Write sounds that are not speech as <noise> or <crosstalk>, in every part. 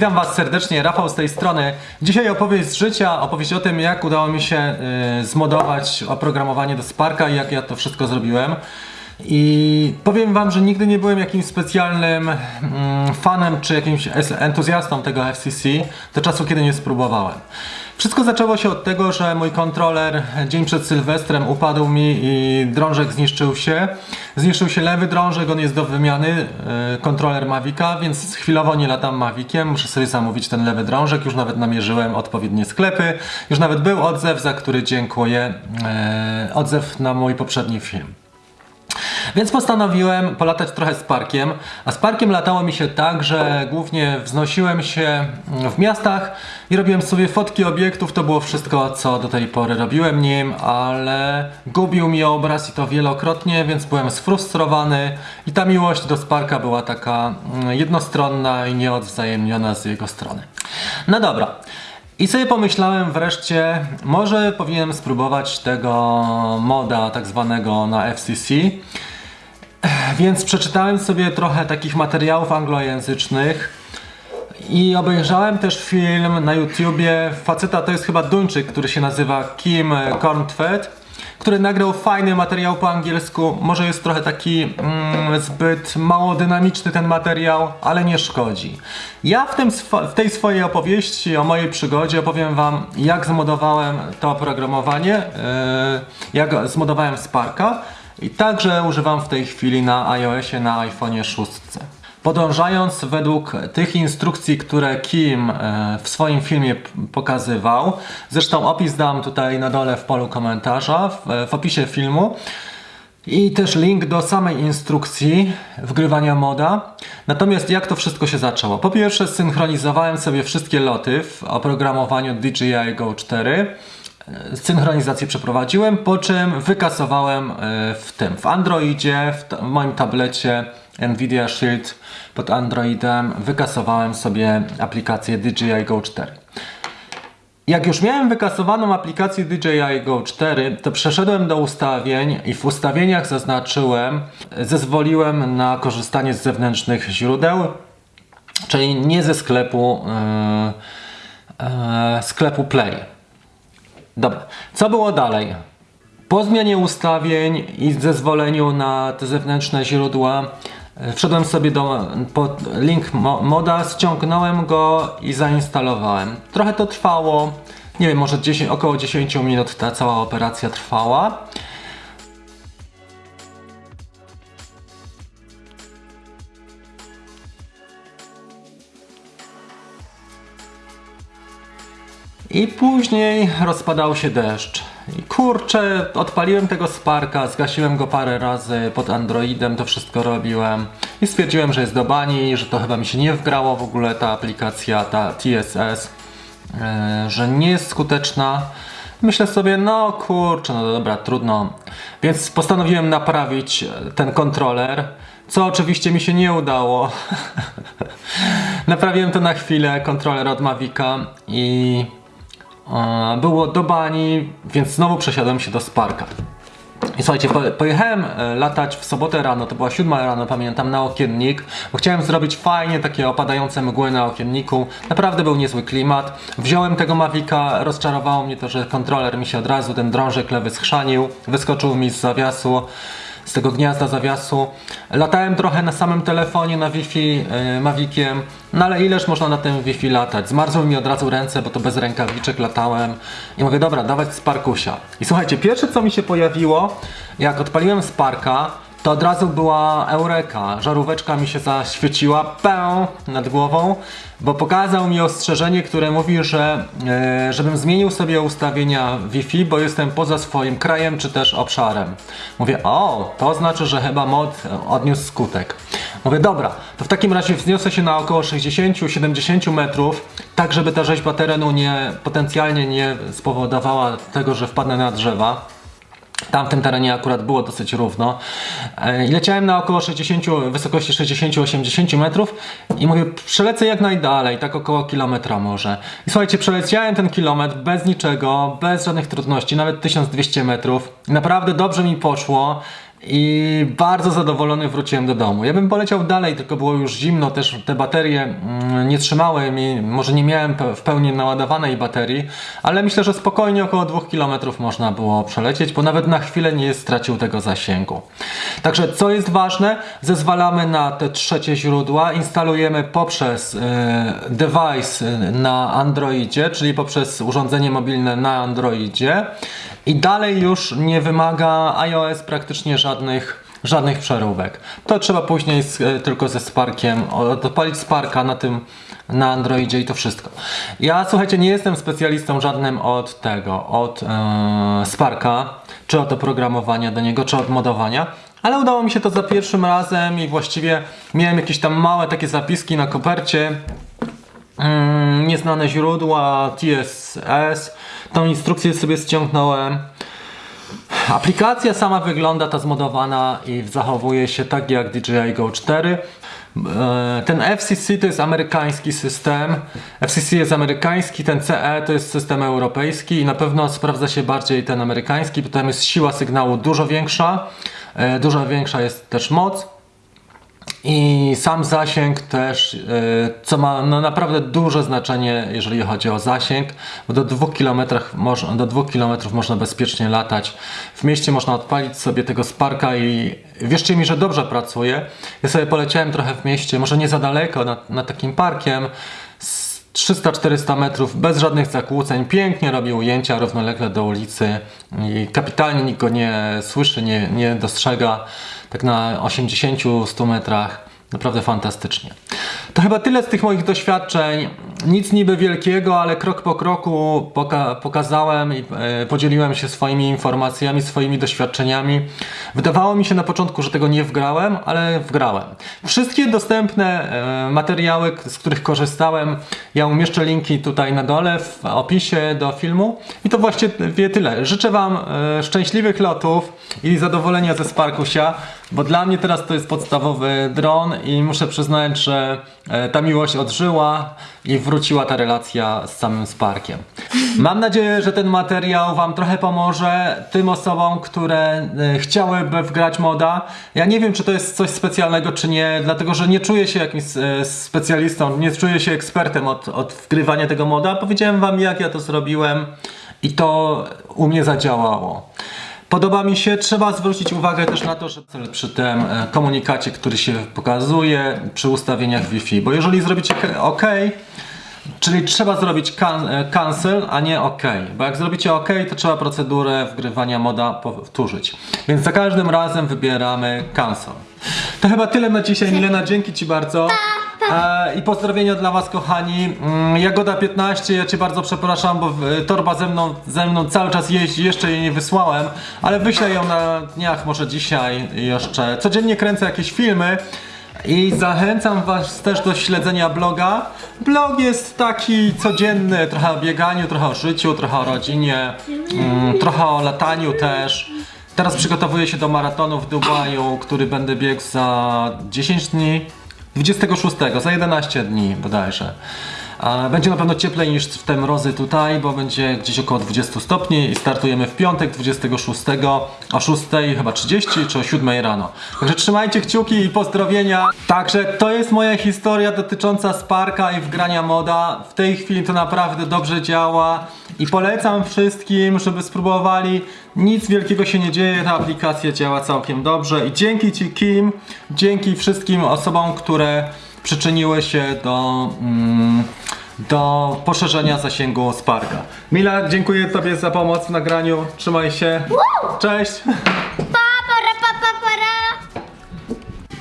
Witam Was serdecznie, Rafał z tej strony. Dzisiaj opowieść z życia, opowieść o tym, jak udało mi się y, zmodować oprogramowanie do Sparka i jak ja to wszystko zrobiłem. I powiem Wam, że nigdy nie byłem jakimś specjalnym mm, fanem czy jakimś entuzjastą tego FCC do czasu, kiedy nie spróbowałem. Wszystko zaczęło się od tego, że mój kontroler dzień przed Sylwestrem upadł mi i drążek zniszczył się. Zniszczył się lewy drążek, on jest do wymiany, yy, kontroler Mavica, więc chwilowo nie latam Maviciem, muszę sobie zamówić ten lewy drążek, już nawet namierzyłem odpowiednie sklepy, już nawet był odzew, za który dziękuję, yy, odzew na mój poprzedni film. Więc postanowiłem polatać trochę z parkiem, a z parkiem latało mi się tak, że głównie wznosiłem się w miastach i robiłem sobie fotki obiektów, to było wszystko co do tej pory robiłem nim, ale gubił mi obraz i to wielokrotnie, więc byłem sfrustrowany i ta miłość do Sparka była taka mm, jednostronna i nieodwzajemniona z jego strony. No dobra, i sobie pomyślałem wreszcie, może powinienem spróbować tego moda tak zwanego na FCC. Więc przeczytałem sobie trochę takich materiałów anglojęzycznych i obejrzałem też film na YouTubie. Faceta to jest chyba Duńczyk, który się nazywa Kim Kornfeld, który nagrał fajny materiał po angielsku. Może jest trochę taki mm, zbyt mało dynamiczny ten materiał, ale nie szkodzi. Ja w, tym, w tej swojej opowieści o mojej przygodzie opowiem Wam, jak zmodowałem to oprogramowanie, yy, jak zmodowałem Sparka i także używam w tej chwili na iOSie, na iPhone'ie 6. Podążając według tych instrukcji, które Kim e, w swoim filmie pokazywał, zresztą opis dam tutaj na dole w polu komentarza, w, w opisie filmu, i też link do samej instrukcji wgrywania moda. Natomiast jak to wszystko się zaczęło? Po pierwsze synchronizowałem sobie wszystkie loty w oprogramowaniu DJI Go 4. Synchronizację przeprowadziłem, po czym wykasowałem e, w tym, w Androidzie, w, w moim tablecie Nvidia Shield pod Androidem, wykasowałem sobie aplikację DJI Go 4. Jak już miałem wykasowaną aplikację DJI Go 4, to przeszedłem do ustawień i w ustawieniach zaznaczyłem, zezwoliłem na korzystanie z zewnętrznych źródeł, czyli nie ze sklepu, yy, yy, sklepu Play. Dobra, co było dalej? Po zmianie ustawień i zezwoleniu na te zewnętrzne źródła e, wszedłem sobie do pod link mo- moda, ściągnąłem go i zainstalowałem. Trochę to trwało, nie wiem, może 10, około 10 minut ta cała operacja trwała. I później rozpadał się deszcz. I kurczę, odpaliłem tego Sparka, zgasiłem go parę razy pod Androidem, to wszystko robiłem. I stwierdziłem, że jest do bani, że to chyba mi się nie wgrało w ogóle ta aplikacja, ta TSS, e, że nie jest skuteczna. Myślę sobie, no kurczę, no dobra, trudno. Więc postanowiłem naprawić ten kontroler, co oczywiście mi się nie udało. <laughs> Naprawiłem to na chwilę, kontroler od Mavica i e, było do bani, więc znowu przesiadłem się do Sparka. I słuchajcie, po, pojechałem e, latać w sobotę rano, to była siódma rano, pamiętam, na okiennik, bo chciałem zrobić fajnie takie opadające mgły na okienniku. Naprawdę był niezły klimat. Wziąłem tego Mavica, rozczarowało mnie to, że kontroler mi się od razu, ten drążek lewy schrzanił, wyskoczył mi z zawiasu z tego gniazda zawiasu. Latałem trochę na samym telefonie, na Wi-Fi yy, Maviciem, no ale ileż można na tym Wi-Fi latać? Zmarzły mi od razu ręce, bo to bez rękawiczek latałem i mówię, dobra, dawać Sparkusia. I słuchajcie, pierwsze co mi się pojawiło, jak odpaliłem Sparka, to od razu była eureka. Żaróweczka mi się zaświeciła pę nad głową, bo pokazał mi ostrzeżenie, które mówi, że e, żebym zmienił sobie ustawienia Wi-Fi, bo jestem poza swoim krajem czy też obszarem. Mówię, o, to znaczy, że chyba mod odniósł skutek. Mówię, dobra, to w takim razie wzniosę się na około 60-70 metrów, tak żeby ta rzeźba terenu nie, potencjalnie nie spowodowała tego, że wpadnę na drzewa. Tam w tym terenie akurat było dosyć równo. E, I leciałem na około 60, wysokości 60-80 metrów i mówię, przelecę jak najdalej, tak około kilometra może. I słuchajcie, przeleciałem ten kilometr bez niczego, bez żadnych trudności, nawet 1200 metrów. Naprawdę dobrze mi poszło. I bardzo zadowolony wróciłem do domu. Ja bym poleciał dalej, tylko było już zimno, też te baterie mm, nie trzymały mi, może nie miałem w pełni naładowanej baterii, ale myślę, że spokojnie około 2 km można było przelecieć, bo nawet na chwilę nie stracił tego zasięgu. Także co jest ważne, zezwalamy na te trzecie źródła, instalujemy poprzez e, device na Androidzie, czyli poprzez urządzenie mobilne na Androidzie i dalej już nie wymaga iOS praktycznie żadnych, żadnych przeróbek. To trzeba później z, e, tylko ze Sparkiem, odpalić Sparka na tym na Androidzie i to wszystko. Ja słuchajcie, nie jestem specjalistą żadnym od tego, od e, Sparka, czy od oprogramowania do niego, czy od modowania, ale udało mi się to za pierwszym razem i właściwie miałem jakieś tam małe takie zapiski na kopercie, nieznane źródła, TSS. Tą instrukcję sobie ściągnąłem. Aplikacja sama wygląda, ta zmodowana i zachowuje się tak jak DJI Go 4. E, Ten FCC to jest amerykański system. FCC jest amerykański, ten CE to jest system europejski i na pewno sprawdza się bardziej ten amerykański, bo tam jest siła sygnału dużo większa. e, Dużo większa jest też moc. I sam zasięg też, y, co ma no naprawdę duże znaczenie, jeżeli chodzi o zasięg, bo do 2 km, można, do 2 km można bezpiecznie latać. W mieście można odpalić sobie tego Sparka i wierzcie mi, że dobrze pracuje. Ja sobie poleciałem trochę w mieście, może nie za daleko, nad, nad takim parkiem, z 300-400 metrów, bez żadnych zakłóceń, pięknie robi ujęcia równolegle do ulicy i kapitalnie nikt go nie słyszy, nie, nie dostrzega, tak na 80-100 metrach. Naprawdę fantastycznie. To chyba tyle z tych moich doświadczeń. Nic niby wielkiego, ale krok po kroku poka pokazałem i e, podzieliłem się swoimi informacjami, swoimi doświadczeniami. Wydawało mi się na początku, że tego nie wgrałem, ale wgrałem. Wszystkie dostępne e, materiały, z których korzystałem, ja umieszczę linki tutaj na dole w opisie do filmu. I to właściwie tyle. Życzę Wam e, szczęśliwych lotów i zadowolenia ze Sparkusia, bo dla mnie teraz to jest podstawowy dron i muszę przyznać, że ta miłość odżyła i wróciła ta relacja z samym Sparkiem. Mam nadzieję, że ten materiał Wam trochę pomoże tym osobom, które e, chciałyby wgrać moda. Ja nie wiem, czy to jest coś specjalnego, czy nie, dlatego że nie czuję się jakimś e, specjalistą, nie czuję się ekspertem od, od wgrywania tego moda. Powiedziałem Wam, jak ja to zrobiłem i to u mnie zadziałało. Podoba mi się, trzeba zwrócić uwagę też na to, że przy tym e, komunikacie, który się pokazuje przy ustawieniach Wi-Fi, bo jeżeli zrobicie OK, czyli trzeba zrobić can, e, cancel, a nie OK, bo jak zrobicie OK, to trzeba procedurę wgrywania moda powtórzyć. Więc za każdym razem wybieramy cancel. To chyba tyle na dzisiaj, Milena, dzięki Ci bardzo. E, I pozdrowienia dla Was, kochani. Mm, Jagoda 15, ja Cię bardzo przepraszam, bo torba ze mną, ze mną cały czas jeździ, jeszcze jej nie wysłałem, ale wyślę ją na dniach, może dzisiaj jeszcze. Codziennie kręcę jakieś filmy. I zachęcam Was też do śledzenia bloga. Blog jest taki codzienny, trochę o bieganiu, trochę o życiu, trochę o rodzinie, mm, trochę o lataniu też. Teraz przygotowuję się do maratonu w Dubaju, który będę biegł za 10 dni. 26, za 11 dni bodajże. Będzie na pewno cieplej niż w te mrozy tutaj, bo będzie gdzieś około 20 stopni i startujemy w piątek 26 o 6 chyba 30 czy o 7 rano. Także trzymajcie kciuki i pozdrowienia. Także to jest moja historia dotycząca Sparka i wgrania moda. W tej chwili to naprawdę dobrze działa i polecam wszystkim, żeby spróbowali. Nic wielkiego się nie dzieje, ta aplikacja działa całkiem dobrze i dzięki Ci Kim, dzięki wszystkim osobom, które przyczyniły się do, mm, do poszerzenia zasięgu Sparka. Mila, dziękuję Tobie za pomoc w nagraniu. Trzymaj się. Cześć.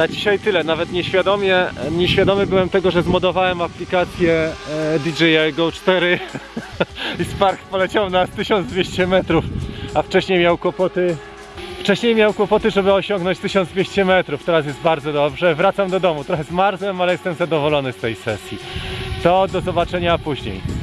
Na dzisiaj tyle. Nawet nieświadomie, nieświadomy byłem tego, że zmodowałem aplikację e, DJI Go 4 <laughs> i Spark poleciał na 1200 metrów, a wcześniej miał kłopoty. Wcześniej miał kłopoty, żeby osiągnąć 1200 metrów. Teraz jest bardzo dobrze. Wracam do domu. Trochę zmarzłem, ale jestem zadowolony z tej sesji. To do zobaczenia później.